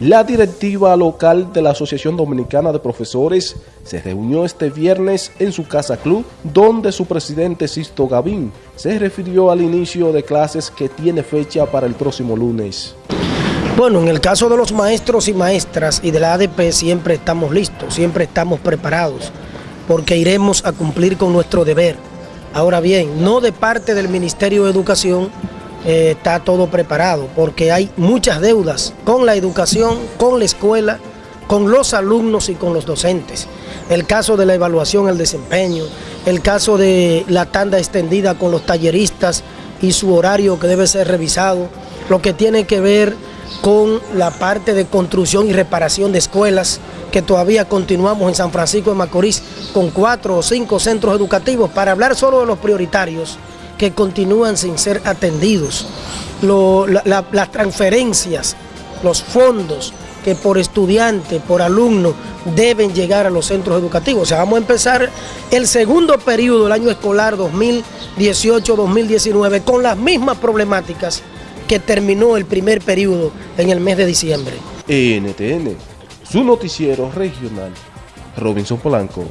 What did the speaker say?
La directiva local de la Asociación Dominicana de Profesores se reunió este viernes en su casa club, donde su presidente Sisto Gavín se refirió al inicio de clases que tiene fecha para el próximo lunes. Bueno, en el caso de los maestros y maestras y de la ADP siempre estamos listos, siempre estamos preparados, porque iremos a cumplir con nuestro deber. Ahora bien, no de parte del Ministerio de Educación, eh, está todo preparado, porque hay muchas deudas con la educación, con la escuela, con los alumnos y con los docentes. El caso de la evaluación, el desempeño, el caso de la tanda extendida con los talleristas y su horario que debe ser revisado, lo que tiene que ver con la parte de construcción y reparación de escuelas, que todavía continuamos en San Francisco de Macorís con cuatro o cinco centros educativos, para hablar solo de los prioritarios, que continúan sin ser atendidos, las transferencias, los fondos que por estudiante, por alumno, deben llegar a los centros educativos. O sea, vamos a empezar el segundo periodo del año escolar 2018-2019 con las mismas problemáticas que terminó el primer periodo en el mes de diciembre. NTN, su noticiero regional, Robinson Polanco.